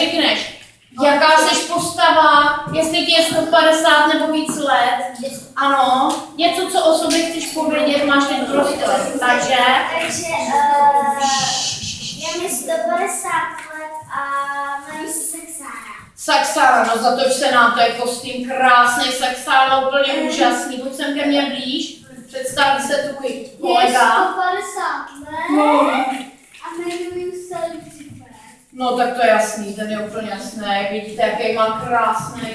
řekneš, jaká jsi postava, jestli ti je 150 nebo víc let. Ano, něco, co o sobě chceš povědět, máš teď prostor. Takže, Takže uh, je mi 150 let a jmenuji se Sexára. Saxára, no zatoč se nám, to je kostým krásný, Saxára úplně úžasný, pojď sem ke mně blíž, představí se tvůj Je kolega. 150 let No. a jmenuji se Lucifer. No tak to je jasný, ten je úplně jasný, vidíte, jaký má krásný.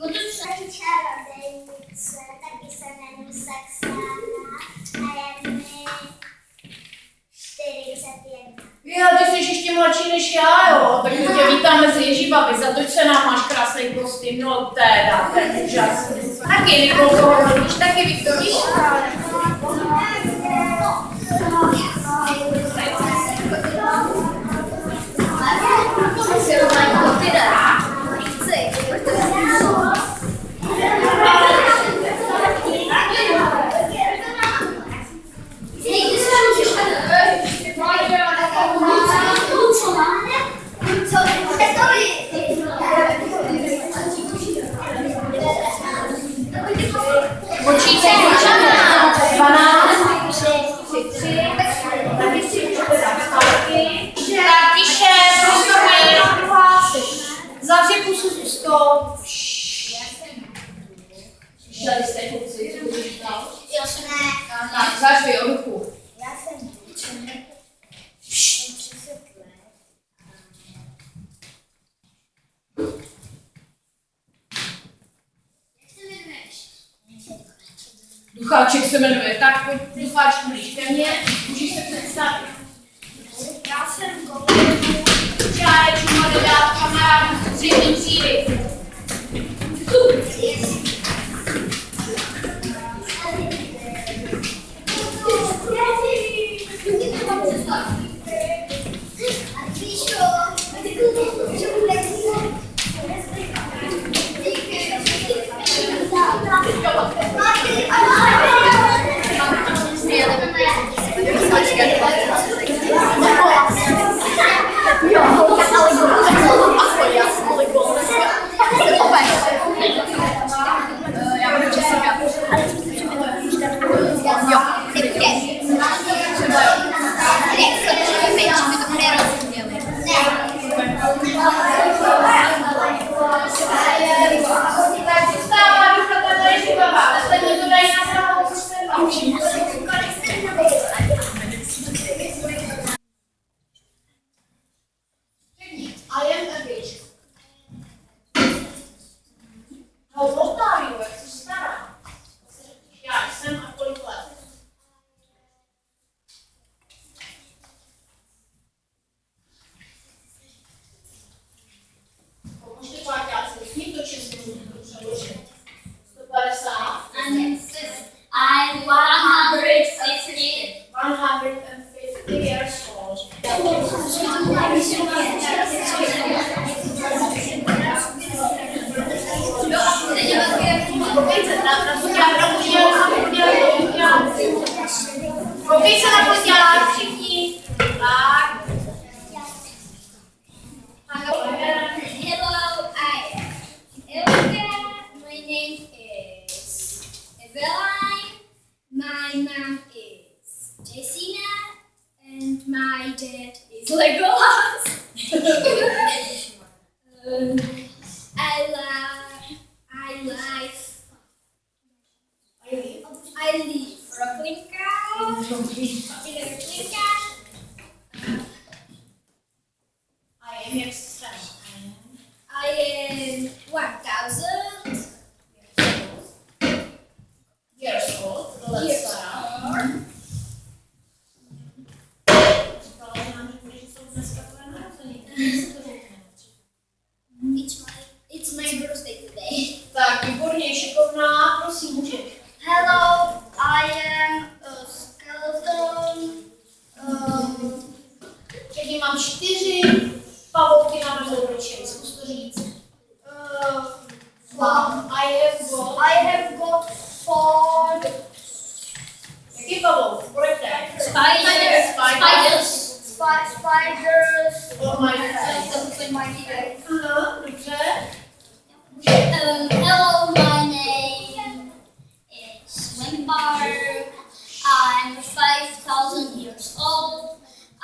Budu taky čarodejnice, taky se jmenuji Sexára a je mi 41. Jo, ty jsi ještě mladší než já, jo, tak my tě vítáme mezi Ježíbaby, zatoč se nám máš krásný kostým, no teda, ten je úžasný. Taky Nikolko, taky Viktor, víš? Slyšeli jste, kluci, co budeš dál? Jo, jsem ne. Tak, zařvi o ruchu. Já jsem 30 let. Jak se jmenuješ? Ducháček se jmenuje, tak pojď ducháčku blíž ke mně, můžeš se představit. Já jsem Golemů. Čáječku, dodát kamarádů, střední třídy. Live Brooklynka. In Brooklynka.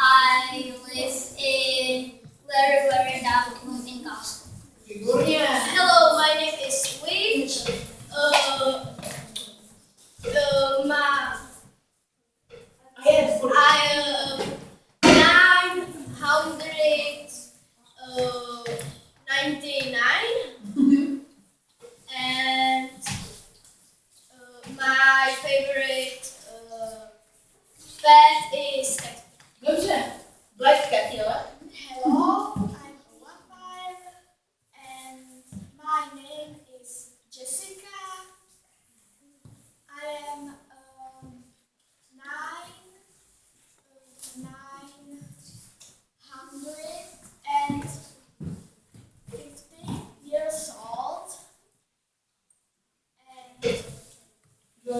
I live in very, very down in. Výborně. Hello,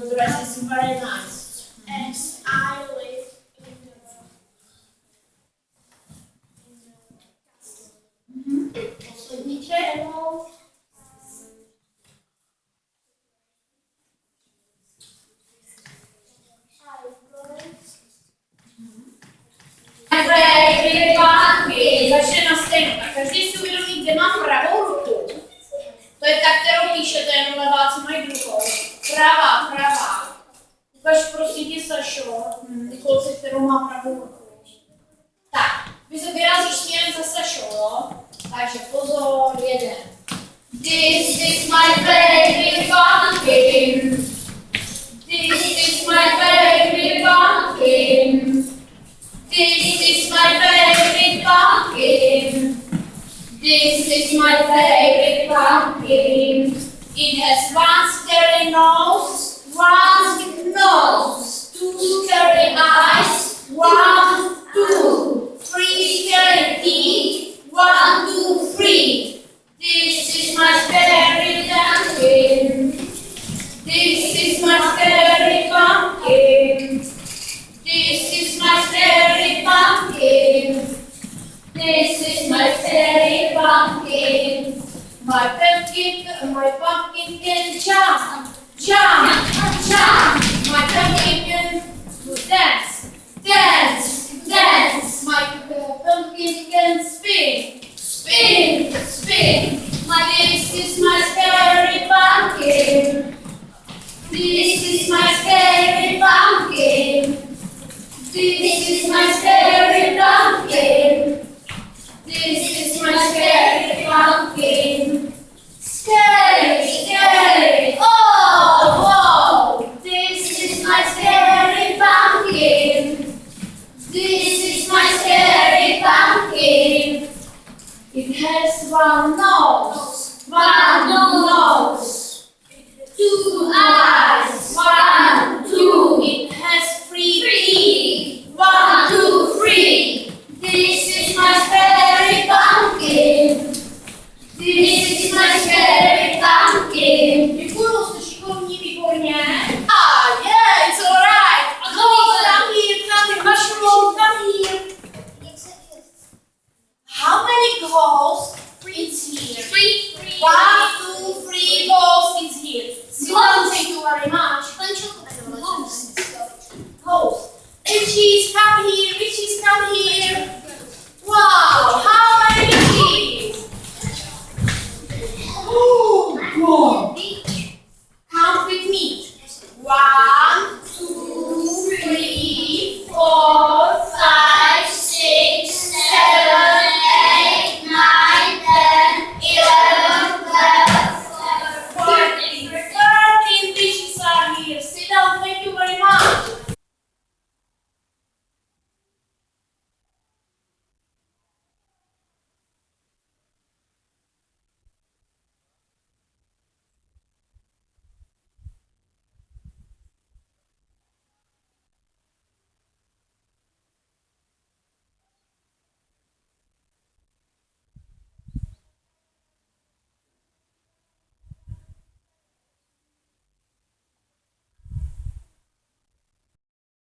Your dress is very nice. and I live in the in the castle. Poslední banky. Začne na stejno. Tak každý si uvědomí, kde má pravou ruku. To je ta, kterou píšete, jenom leváci mají druhou. Pravá, pravá. Ukaž prosím tě, Sašo, ty kluci, kterou má pravou ruku. Tak, vy se vyrazíš směrem za Sašo, jo? Takže pozor, jeden. This is my favorite pumpkin. This is my favorite pumpkin. This is my favorite pumpkin. This is my favorite pumpkin. It has one scary nose, one nose, two scary eyes, one, two, three scary teeth, one, two, three. This is my scary language. Chào! para nós, para nós.